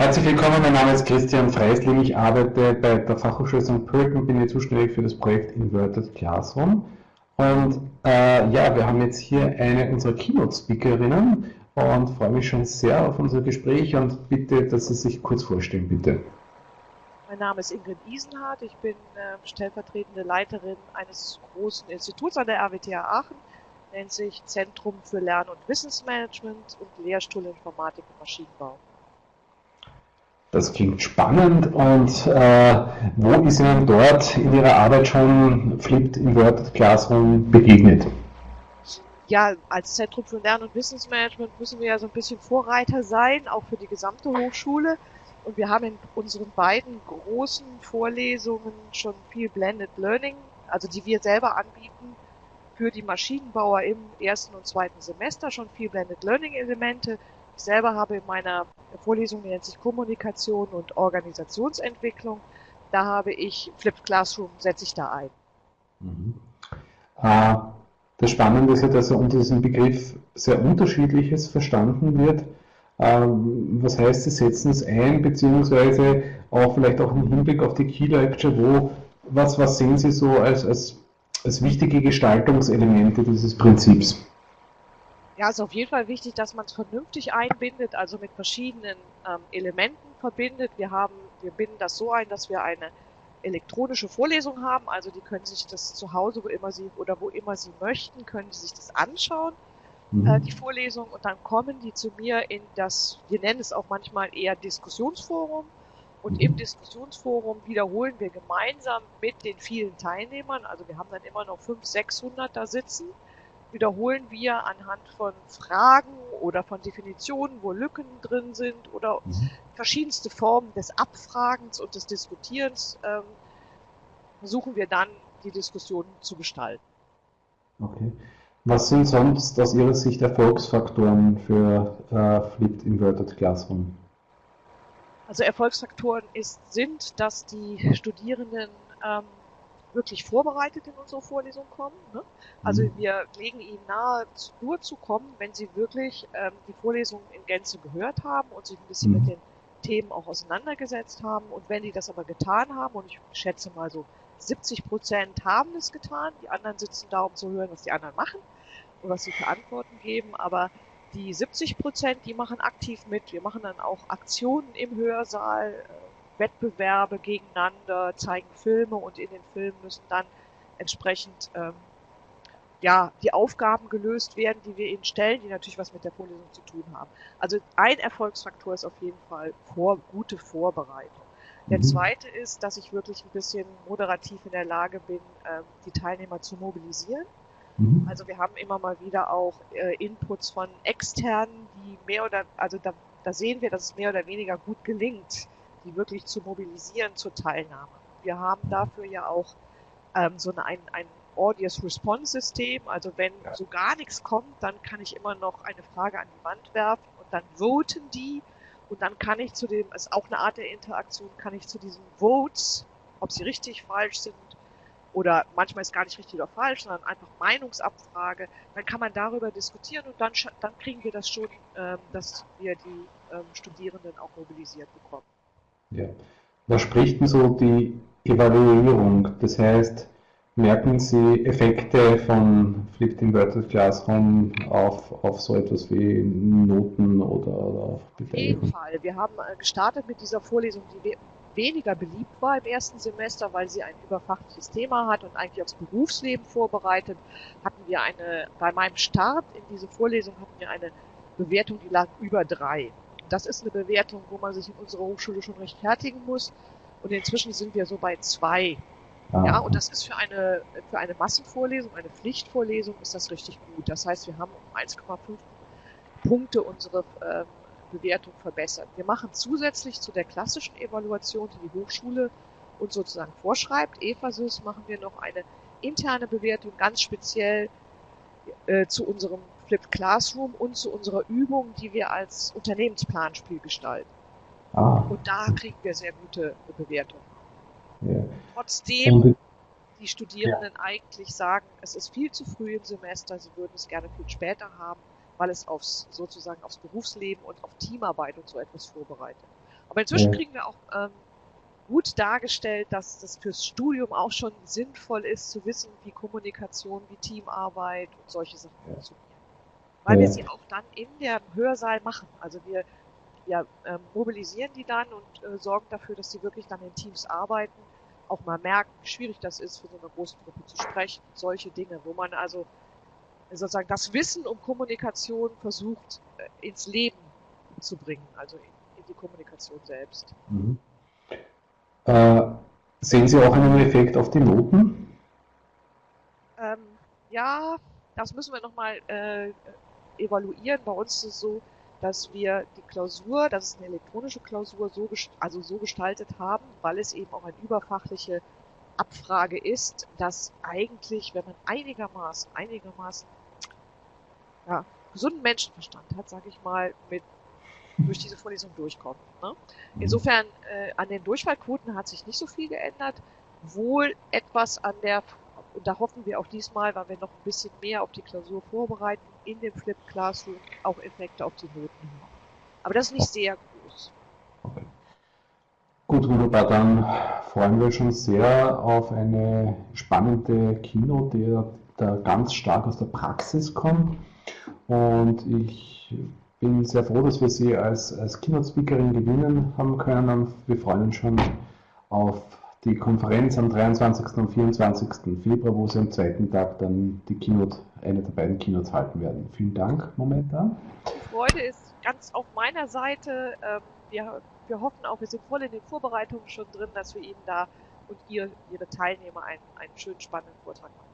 Herzlich willkommen, mein Name ist Christian Freisling. Ich arbeite bei der Fachhochschule St. Pölten und bin hier zuständig für das Projekt Inverted Classroom. Und äh, ja, wir haben jetzt hier eine unserer Keynote-Speakerinnen und freue mich schon sehr auf unser Gespräch und bitte, dass Sie sich kurz vorstellen, bitte. Mein Name ist Ingrid Isenhardt. Ich bin äh, stellvertretende Leiterin eines großen Instituts an der RWTH Aachen, nennt sich Zentrum für Lern- und Wissensmanagement und Lehrstuhl Informatik und Maschinenbau. Das klingt spannend und äh, wo ist Ihnen dort in Ihrer Arbeit schon Flipped Inverted Classroom begegnet? Ja, als Zentrum für Lern- und Wissensmanagement müssen wir ja so ein bisschen Vorreiter sein, auch für die gesamte Hochschule. Und wir haben in unseren beiden großen Vorlesungen schon viel Blended Learning, also die wir selber anbieten, für die Maschinenbauer im ersten und zweiten Semester schon viel Blended Learning Elemente. Selber habe in meiner Vorlesung, die nennt sich Kommunikation und Organisationsentwicklung, da habe ich Flipped Classroom, setze ich da ein. Mhm. Äh, das Spannende ist ja, dass unter diesem Begriff sehr unterschiedliches verstanden wird. Ähm, was heißt, Sie setzen es ein, beziehungsweise auch vielleicht auch im Hinblick auf die Key Lecture, wo, was, was sehen Sie so als, als, als wichtige Gestaltungselemente dieses Prinzips? Ja, es ist auf jeden Fall wichtig, dass man es vernünftig einbindet, also mit verschiedenen ähm, Elementen verbindet. Wir haben, wir binden das so ein, dass wir eine elektronische Vorlesung haben, also die können sich das zu Hause, wo immer sie oder wo immer sie möchten, können sie sich das anschauen mhm. äh, die Vorlesung und dann kommen die zu mir in das, wir nennen es auch manchmal eher Diskussionsforum und mhm. im Diskussionsforum wiederholen wir gemeinsam mit den vielen Teilnehmern, also wir haben dann immer noch 500, 600 da sitzen, wiederholen wir anhand von Fragen oder von Definitionen, wo Lücken drin sind oder mhm. verschiedenste Formen des Abfragens und des Diskutierens, ähm, versuchen wir dann die Diskussion zu gestalten. Okay. Was sind sonst aus Ihrer Sicht Erfolgsfaktoren für äh, Flipped Inverted Classroom? Also Erfolgsfaktoren ist, sind, dass die Studierenden ähm, wirklich vorbereitet in unsere Vorlesung kommen. Ne? Also mhm. wir legen ihnen nahe, nur zu kommen, wenn sie wirklich ähm, die Vorlesung in Gänze gehört haben und sich ein bisschen mhm. mit den Themen auch auseinandergesetzt haben. Und wenn die das aber getan haben, und ich schätze mal so 70 Prozent haben es getan. Die anderen sitzen da, um zu hören, was die anderen machen und was sie für Antworten geben. Aber die 70 Prozent, die machen aktiv mit. Wir machen dann auch Aktionen im Hörsaal, Wettbewerbe gegeneinander, zeigen Filme und in den Filmen müssen dann entsprechend ähm, ja, die Aufgaben gelöst werden, die wir ihnen stellen, die natürlich was mit der Vorlesung zu tun haben. Also ein Erfolgsfaktor ist auf jeden Fall vor, gute Vorbereitung. Der mhm. zweite ist, dass ich wirklich ein bisschen moderativ in der Lage bin, ähm, die Teilnehmer zu mobilisieren. Mhm. Also wir haben immer mal wieder auch äh, Inputs von externen, die mehr oder, also da, da sehen wir, dass es mehr oder weniger gut gelingt, die wirklich zu mobilisieren zur Teilnahme. Wir haben dafür ja auch ähm, so ein, ein Audience Response System. Also wenn so gar nichts kommt, dann kann ich immer noch eine Frage an die Wand werfen und dann voten die und dann kann ich zu dem, ist auch eine Art der Interaktion, kann ich zu diesen Votes, ob sie richtig, falsch sind, oder manchmal ist gar nicht richtig oder falsch, sondern einfach Meinungsabfrage, dann kann man darüber diskutieren und dann, dann kriegen wir das schon, ähm, dass wir die ähm, Studierenden auch mobilisiert bekommen. Ja. Was spricht denn so die Evaluierung? Das heißt, Merken Sie Effekte von Flipped Inverted Classroom auf, auf so etwas wie Noten oder, oder auf Auf jeden Fall. Wir haben äh, gestartet mit dieser Vorlesung, die weniger beliebt war im ersten Semester, weil sie ein überfachliches Thema hat und eigentlich aufs Berufsleben vorbereitet, hatten wir eine, bei meinem Start in diese Vorlesung hatten wir eine Bewertung, die lag über drei. Das ist eine Bewertung, wo man sich in unserer Hochschule schon rechtfertigen muss. Und inzwischen sind wir so bei zwei Ah. Ja, und das ist für eine, für eine Massenvorlesung, eine Pflichtvorlesung, ist das richtig gut. Das heißt, wir haben um 1,5 Punkte unsere ähm, Bewertung verbessert. Wir machen zusätzlich zu der klassischen Evaluation, die die Hochschule uns sozusagen vorschreibt, EFASYS, machen wir noch eine interne Bewertung, ganz speziell äh, zu unserem Flipped Classroom und zu unserer Übung, die wir als Unternehmensplanspiel gestalten. Ah. Und da kriegen wir sehr gute Bewertungen. Ja. Trotzdem die Studierenden ja. eigentlich sagen, es ist viel zu früh im Semester, sie würden es gerne viel später haben, weil es aufs, sozusagen aufs Berufsleben und auf Teamarbeit und so etwas vorbereitet. Aber inzwischen Ja. kriegen wir auch ähm, gut dargestellt, dass das fürs Studium auch schon sinnvoll ist, zu wissen, wie Kommunikation, wie Teamarbeit und solche Sachen funktionieren. Weil Ja. wir sie auch dann in der Hörsaal machen. Also wir, wir ähm, mobilisieren die dann und äh, sorgen dafür, dass sie wirklich dann in Teams arbeiten, auch mal merken, wie schwierig das ist, für so eine große Gruppe zu sprechen. Solche Dinge, wo man also sozusagen das Wissen um Kommunikation versucht äh, ins Leben zu bringen, also in, in die Kommunikation selbst. Mhm. Äh, sehen Sie auch einen Effekt auf die Noten? Ähm, ja, das müssen wir nochmal äh, evaluieren. Bei uns ist es so, dass wir die Klausur, das ist eine elektronische Klausur, so, also so gestaltet haben, weil es eben auch eine überfachliche Abfrage ist, dass eigentlich, wenn man einigermaßen, einigermaßen ja, gesunden Menschenverstand hat, sage ich mal, mit durch diese Vorlesung durchkommt. Ne? Insofern äh, an den Durchfallquoten hat sich nicht so viel geändert. Wohl etwas an der, und da hoffen wir auch diesmal, weil wir noch ein bisschen mehr auf die Klausur vorbereiten, in dem Flip Classroom auch Effekte auf die Noten haben. Aber das ist nicht sehr groß. Gut, wunderbar. Dann freuen wir schon sehr auf eine spannende Keynote, die da ganz stark aus der Praxis kommt. Und ich bin sehr froh, dass wir Sie als, als Keynote-Speakerin gewinnen haben können. Und wir freuen uns schon auf die Konferenz am 23. und 24. Februar, wo Sie am zweiten Tag dann die Keynote, eine der beiden Keynotes halten werden. Vielen Dank momentan. Die Freude ist ganz auf meiner Seite. Ähm, wir, wir hoffen auch, wir sind voll in den Vorbereitungen schon drin, dass wir Ihnen da und ihr, Ihre Teilnehmer einen, einen schönen, spannenden Vortrag machen.